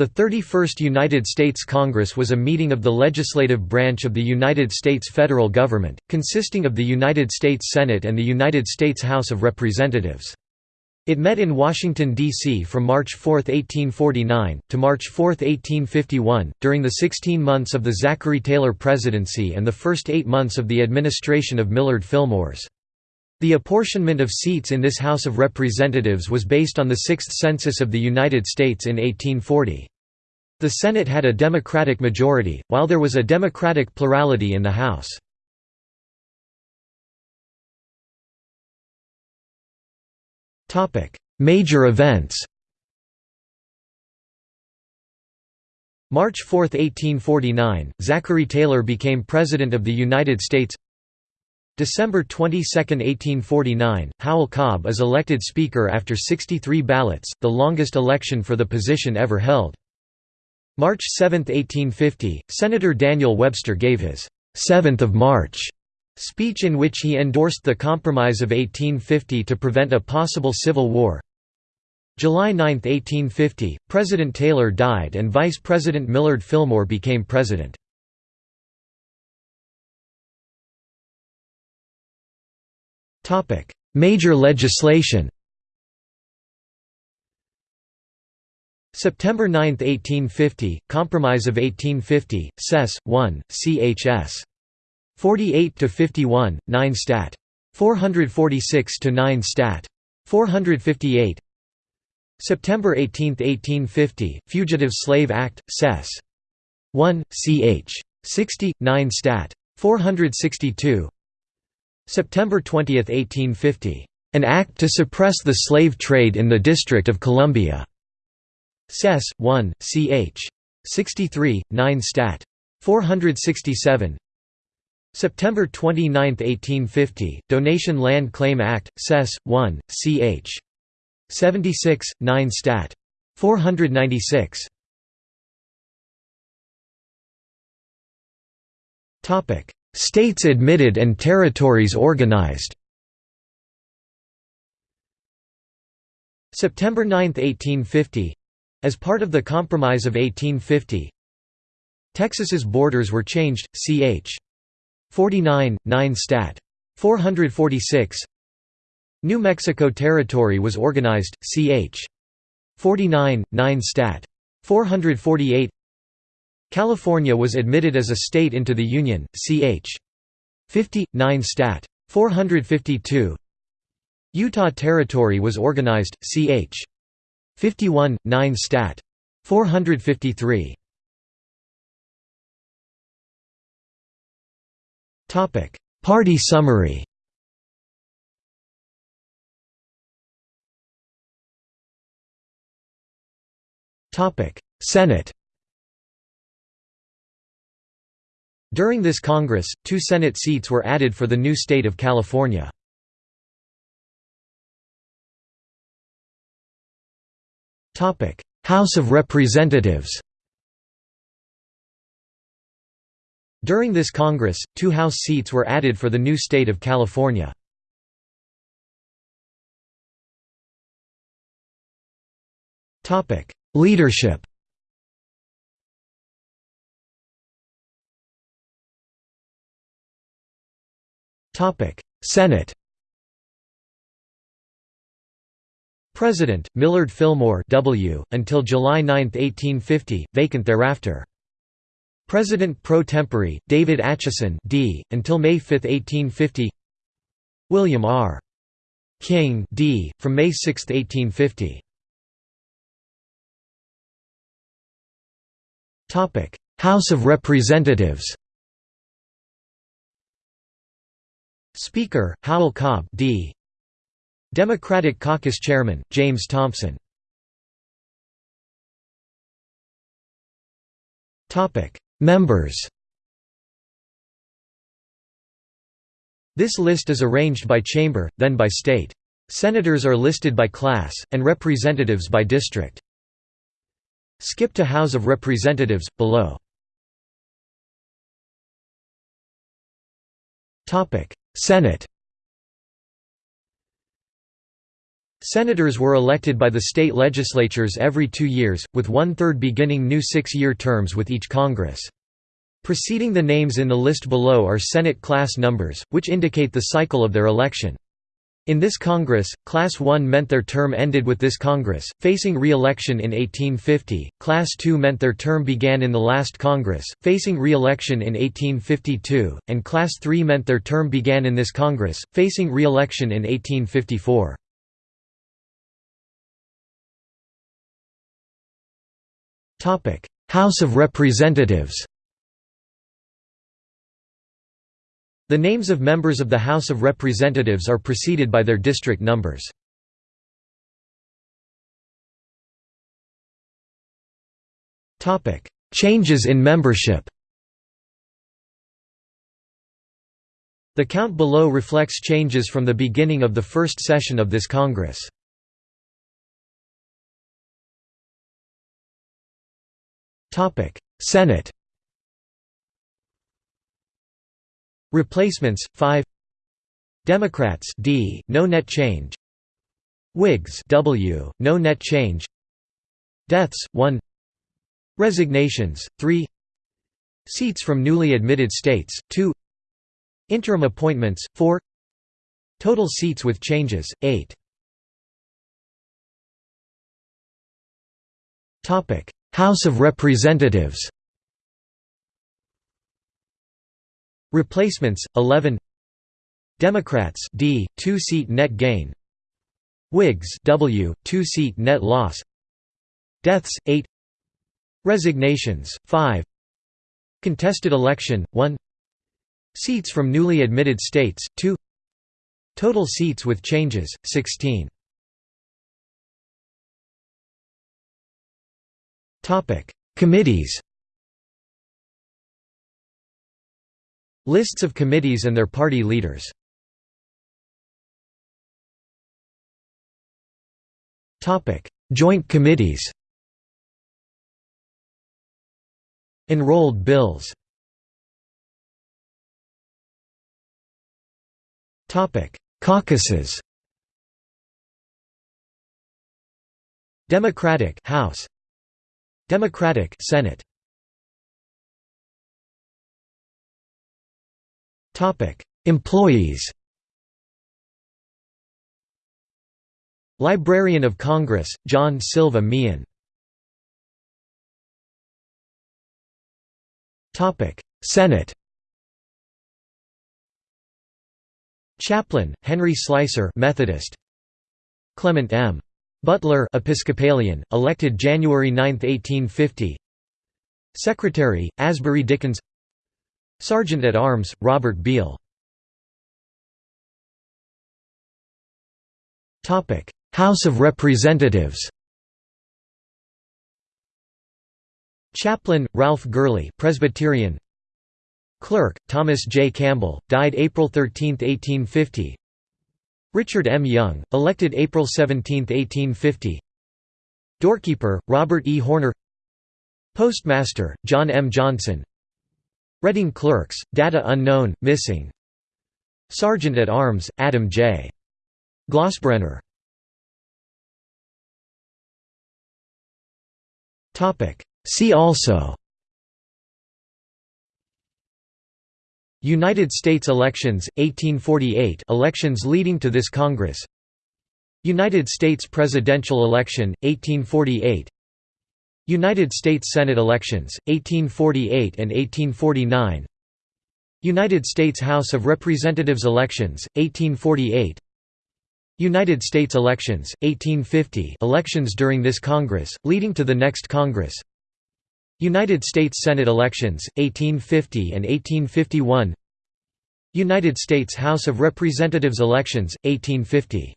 The 31st United States Congress was a meeting of the legislative branch of the United States federal government, consisting of the United States Senate and the United States House of Representatives. It met in Washington, D.C. from March 4, 1849, to March 4, 1851, during the 16 months of the Zachary Taylor presidency and the first eight months of the administration of Millard Fillmores. The apportionment of seats in this House of Representatives was based on the Sixth Census of the United States in 1840. The Senate had a Democratic majority, while there was a Democratic plurality in the House. Major events March 4, 1849, Zachary Taylor became President of the United States December 22, 1849, Howell Cobb is elected Speaker after 63 ballots, the longest election for the position ever held. March 7, 1850, Senator Daniel Webster gave his 7th of March speech in which he endorsed the Compromise of 1850 to prevent a possible civil war. July 9, 1850, President Taylor died and Vice President Millard Fillmore became president. Major legislation September 9, 1850, Compromise of 1850, Sess. 1, Chs. 48 to 51, 9 Stat. 446–9 Stat. 458 September 18, 1850, Fugitive Slave Act, Sess. 1, ch. 60, 9 Stat. 462 September 20, 1850. An Act to suppress the slave trade in the District of Columbia. Sess. 1, ch. 63, 9 Stat. 467 September 29, 1850, Donation Land Claim Act, Sess. 1, ch. 76, 9 Stat. 496 States admitted and territories organized September 9, 1850 as part of the Compromise of 1850 Texas's borders were changed, ch. 49, 9 Stat. 446 New Mexico Territory was organized, ch. 49, 9 Stat. 448 California was admitted as a state into the Union, ch. 50, 9 Stat. 452 Utah Territory was organized, ch. 51, 9 Stat. 453 Party summary Senate During this Congress, two Senate seats were added for the new state of California. House of Representatives During this Congress, two House seats were added for the new state of California. Leadership Senate President, Millard Fillmore W., until July 9, 1850, vacant thereafter. President pro tempore, David Atchison D., until May 5, 1850 William R. King D., from May 6, 1850 Topic: House of Representatives Speaker, Howell Cobb D. Democratic Caucus Chairman, James Thompson Members This list is arranged by chamber, then by state. Senators are listed by class, and representatives by district. Skip to House of Representatives, below. Senate Senators were elected by the state legislatures every two years, with one-third beginning new six-year terms with each Congress. Preceding the names in the list below are Senate class numbers, which indicate the cycle of their election. In this Congress, Class 1 meant their term ended with this Congress, facing re-election in 1850, Class 2 meant their term began in the last Congress, facing re-election in 1852, and Class 3 meant their term began in this Congress, facing re-election in 1854. House of Representatives The names of members of the House of Representatives are preceded by their district numbers. Changes in membership The count below reflects changes from the beginning of the first session of this Congress. Senate Replacements 5 Democrats D. No net change. Whigs W. No net change. Deaths 1 Resignations 3 Seats from newly admitted states 2 Interim appointments 4 Total seats with changes 8 Topic. House of Representatives Replacements 11 Democrats D 2 seat net gain. Whigs W 2 seat net loss. Deaths 8 Resignations 5 Contested election 1 Seats from newly admitted states 2 Total seats with changes 16 Topic. Committees Lists of committees and their party leaders. Joint committees. Enrolled bills. Topic Caucuses. Democratic House. Democratic Senate Employees. Librarian of Congress, John Silva Meehan. Topic: Senate. Chaplain, Henry Slicer Methodist. Clement M. Butler Episcopalian, elected January 9, 1850 Secretary, Asbury Dickins Sergeant at Arms, Robert Beale House of Representatives Chaplain, Ralph Gurley Presbyterian Clerk, Thomas J. Campbell, died April 13, 1850 Richard M. Young, elected April 17, 1850 Doorkeeper, Robert E. Horner Postmaster, John M. Johnson Reading Clerks, data unknown, missing. Sergeant at Arms, Adam J. Glossbrenner. See also. United States elections, 1848 elections leading to this Congress. United States presidential election, 1848 United States Senate elections, 1848 and 1849 United States House of Representatives elections, 1848 United States elections, 1850 elections during this Congress, leading to the next Congress. United States Senate elections, 1850 and 1851 United States House of Representatives elections, 1850